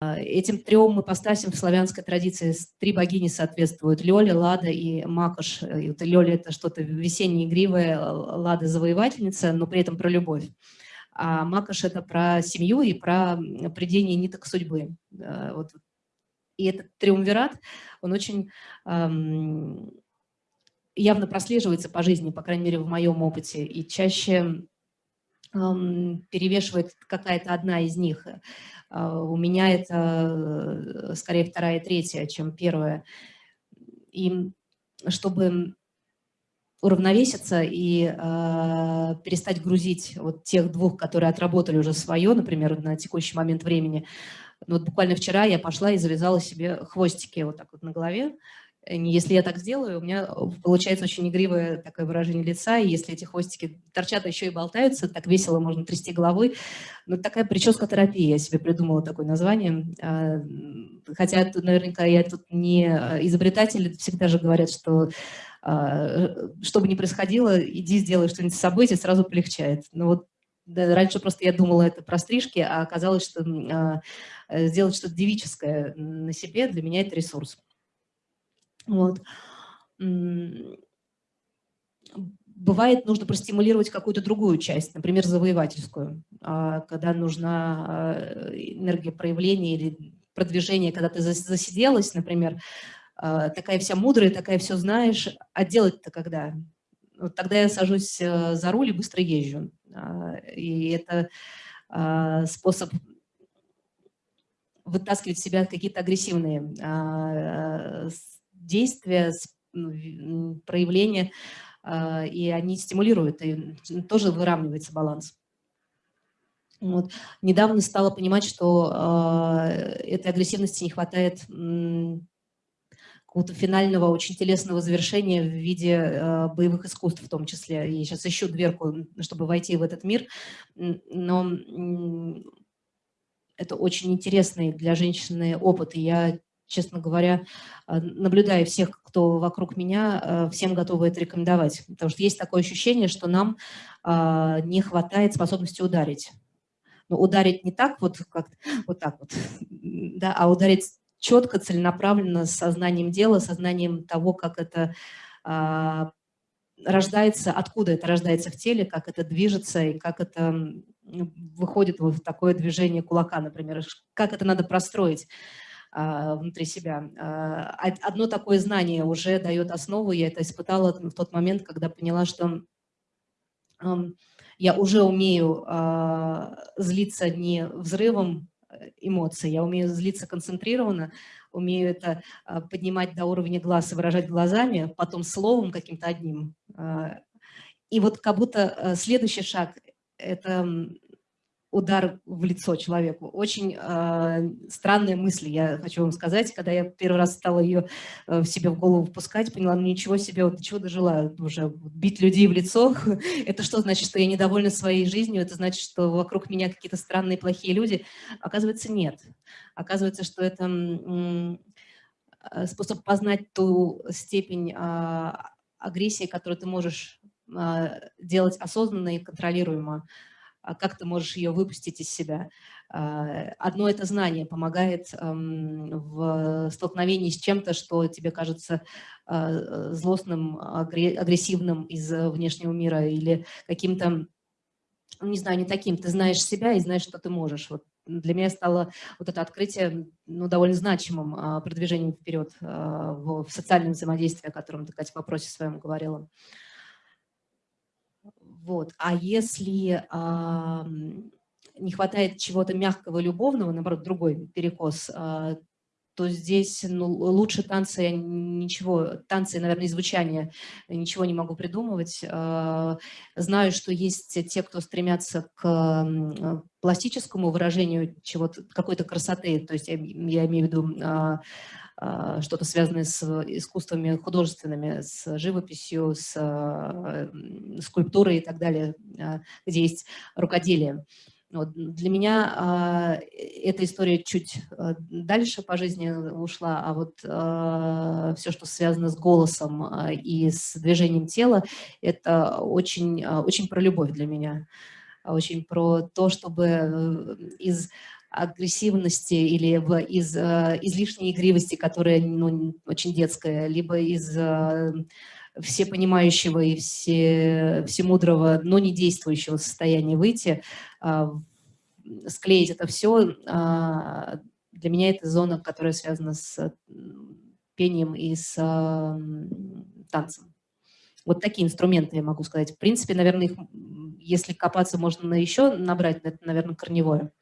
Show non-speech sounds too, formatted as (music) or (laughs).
Этим трем мы ипостасям в славянской традиции три богини соответствуют. Лёля, Лада и Макош. И вот Лёля – это что-то весеннее, игривое, Лада – завоевательница, но при этом про любовь. А Макош – это про семью и про придение ниток судьбы. Вот. И этот триумвират, он очень явно прослеживается по жизни, по крайней мере, в моем опыте. И чаще перевешивает какая-то одна из них. А, у меня это э, скорее вторая и третья, чем первая. И чтобы уравновеситься и э, перестать грузить вот тех двух, которые отработали уже свое, например, на текущий момент времени. Ну, вот буквально вчера я пошла и завязала себе хвостики вот так вот на голове, Э, если я так сделаю, у меня э, получается очень игривое такое выражение лица, и если эти хвостики торчат, а еще и болтаются, так весело можно трясти головой. Ну, такая прическа-терапия, я себе придумала такое название. А, хотя, наверняка, я тут не э, изобретатель, всегда же говорят, что а, что бы ни происходило, иди сделай что-нибудь с собой, тебе сразу полегчает. Но вот да, раньше просто я думала это про стрижки, а оказалось, что а, сделать что-то девическое на себе для меня это ресурс. Вот. Бывает, нужно простимулировать какую-то другую часть, например, завоевательскую, а, когда нужна а, энергия проявления или продвижения, когда ты засиделась, например, а, такая вся мудрая, такая все знаешь, а делать-то когда? Вот тогда я сажусь э, за руль и быстро езжу. И это способ вытаскивать в себя какие-то агрессивные действия, проявления, а, и они стимулируют, и тоже выравнивается баланс. Вот. Недавно стала понимать, что э, этой агрессивности не хватает какого-то финального, очень телесного завершения в виде э, боевых искусств в том числе. Я сейчас ищу дверку, чтобы войти в этот мир, но это очень интересный для женщины опыт, и я честно говоря, а, наблюдая всех, кто вокруг меня, а, всем готовы это рекомендовать. Потому что есть такое ощущение, что нам а, не хватает способности ударить. Но ударить не так вот, как вот так вот, да, а ударить четко, целенаправленно, с сознанием дела, сознанием того, как это рождается, откуда это рождается в теле, как это движется и как это выходит в такое движение кулака, например, как это надо простроить. А, внутри себя. А, одно такое знание уже дает основу, я это испытала в тот момент, когда поняла, что я уже умею а, злиться не взрывом э, эмоций, я умею злиться концентрированно, умею это поднимать до уровня глаз и выражать глазами, потом словом каким-то одним. И вот как будто э, следующий шаг – это удар в лицо человеку. Очень э, странная мысль, я хочу вам сказать. Когда я первый раз стала ее э, в себе в голову впускать, поняла, ну ничего себе, вот до чего дожила уже. Бить людей в лицо, (laughs) это что значит, что я недовольна своей жизнью? Это значит, что вокруг меня какие-то странные, плохие люди? Оказывается, нет. Оказывается, что это э, способ познать ту степень э, агрессии, которую ты можешь э, делать осознанно и контролируемо. А как ты можешь ее выпустить из себя. А, одно это знание помогает в столкновении с чем-то, что тебе кажется а, злостным, агрессивным из внешнего мира или каким-то, не знаю, не таким. Ты знаешь себя и знаешь, что ты можешь. Вот для меня стало вот это открытие ну, довольно значимым продвижением вперед в социальном взаимодействии, о котором ты, Катя, в вопросе своем говорила. Вот. А если а, не хватает чего-то мягкого, любовного, наоборот, другой перекос, а, то здесь ну, лучше танцы, ничего, танцы, наверное, и звучание, ничего не могу придумывать. А, знаю, что есть те, кто стремятся к пластическому выражению чего-то, какой-то красоты, то есть я, я имею в виду а, а, что-то связанное с искусствами художественными, с живописью, с скульптурой и так далее, где есть рукоделие. Вот. Для меня э, эта история чуть э, дальше по жизни ушла, а вот э, все, что связано с голосом э, и с движением тела, это очень, э, очень про любовь для меня, очень про то, чтобы из агрессивности или из э, излишней игривости, которая ну, очень детская, либо из э, всепонимающего и все, всемудрого, но не действующего состояния выйти, э, склеить это все, э, для меня это зона, которая связана с пением и с э, танцем. Вот такие инструменты я могу сказать. В принципе, наверное, их, если копаться, можно еще набрать, это, наверное, корневое.